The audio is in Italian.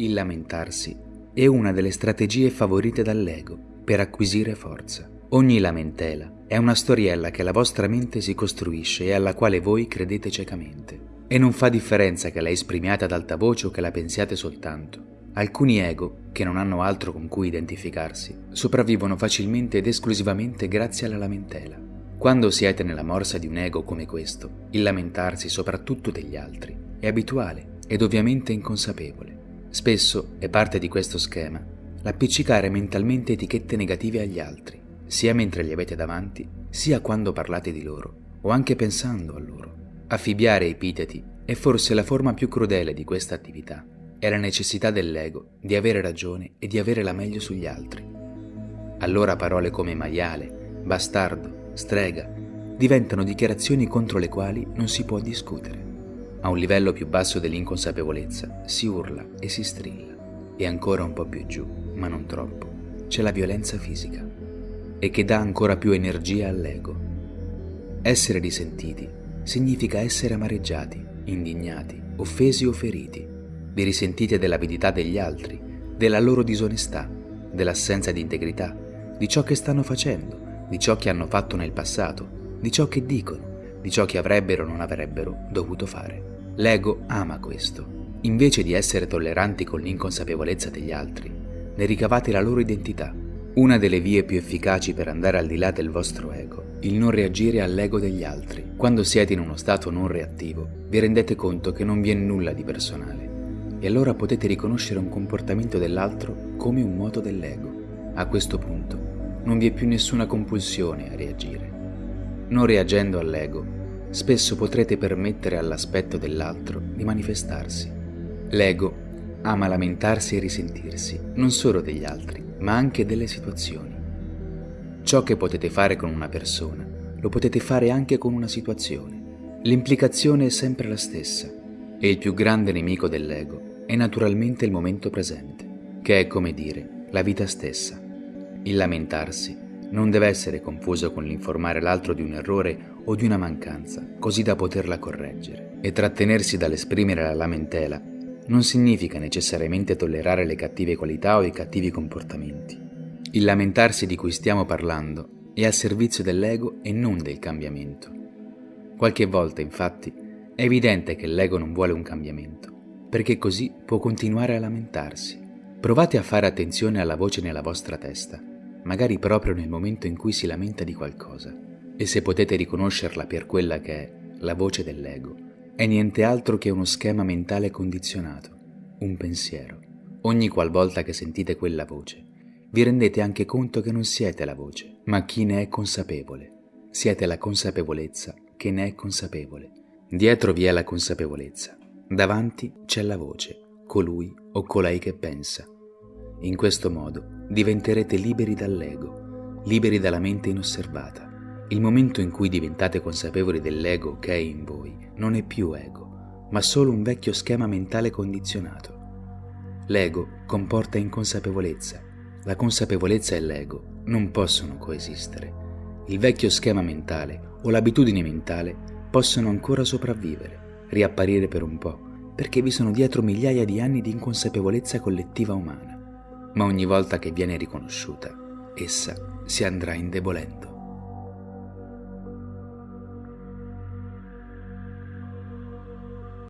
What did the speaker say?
Il lamentarsi è una delle strategie favorite dall'ego per acquisire forza. Ogni lamentela è una storiella che la vostra mente si costruisce e alla quale voi credete ciecamente. E non fa differenza che la esprimiate ad alta voce o che la pensiate soltanto. Alcuni ego, che non hanno altro con cui identificarsi, sopravvivono facilmente ed esclusivamente grazie alla lamentela. Quando siete nella morsa di un ego come questo, il lamentarsi soprattutto degli altri è abituale ed ovviamente inconsapevole. Spesso è parte di questo schema l'appiccicare mentalmente etichette negative agli altri, sia mentre li avete davanti, sia quando parlate di loro, o anche pensando a loro. Affibbiare epiteti è forse la forma più crudele di questa attività. È la necessità dell'ego di avere ragione e di avere la meglio sugli altri. Allora parole come maiale, bastardo, strega diventano dichiarazioni contro le quali non si può discutere. A un livello più basso dell'inconsapevolezza si urla e si strilla e ancora un po' più giù, ma non troppo, c'è la violenza fisica e che dà ancora più energia all'ego. Essere risentiti significa essere amareggiati, indignati, offesi o feriti. Vi risentite dell'avidità degli altri, della loro disonestà, dell'assenza di integrità, di ciò che stanno facendo, di ciò che hanno fatto nel passato, di ciò che dicono, di ciò che avrebbero o non avrebbero dovuto fare. L'ego ama questo. Invece di essere tolleranti con l'inconsapevolezza degli altri, ne ricavate la loro identità. Una delle vie più efficaci per andare al di là del vostro ego, il non reagire all'ego degli altri. Quando siete in uno stato non reattivo, vi rendete conto che non vi è nulla di personale e allora potete riconoscere un comportamento dell'altro come un moto dell'ego. A questo punto non vi è più nessuna compulsione a reagire. Non reagendo all'ego, spesso potrete permettere all'aspetto dell'altro di manifestarsi. L'ego ama lamentarsi e risentirsi, non solo degli altri, ma anche delle situazioni. Ciò che potete fare con una persona, lo potete fare anche con una situazione. L'implicazione è sempre la stessa e il più grande nemico dell'ego è naturalmente il momento presente, che è come dire la vita stessa. Il lamentarsi non deve essere confuso con l'informare l'altro di un errore o di una mancanza, così da poterla correggere. E trattenersi dall'esprimere la lamentela non significa necessariamente tollerare le cattive qualità o i cattivi comportamenti. Il lamentarsi di cui stiamo parlando è al servizio dell'ego e non del cambiamento. Qualche volta, infatti, è evidente che l'ego non vuole un cambiamento, perché così può continuare a lamentarsi. Provate a fare attenzione alla voce nella vostra testa magari proprio nel momento in cui si lamenta di qualcosa. E se potete riconoscerla per quella che è la voce dell'ego, è niente altro che uno schema mentale condizionato, un pensiero. Ogni qualvolta che sentite quella voce, vi rendete anche conto che non siete la voce, ma chi ne è consapevole. Siete la consapevolezza che ne è consapevole. Dietro vi è la consapevolezza, davanti c'è la voce, colui o colei che pensa. In questo modo diventerete liberi dall'ego, liberi dalla mente inosservata. Il momento in cui diventate consapevoli dell'ego che è in voi non è più ego, ma solo un vecchio schema mentale condizionato. L'ego comporta inconsapevolezza. La consapevolezza e l'ego non possono coesistere. Il vecchio schema mentale o l'abitudine mentale possono ancora sopravvivere, riapparire per un po', perché vi sono dietro migliaia di anni di inconsapevolezza collettiva umana ma ogni volta che viene riconosciuta, essa si andrà indebolendo.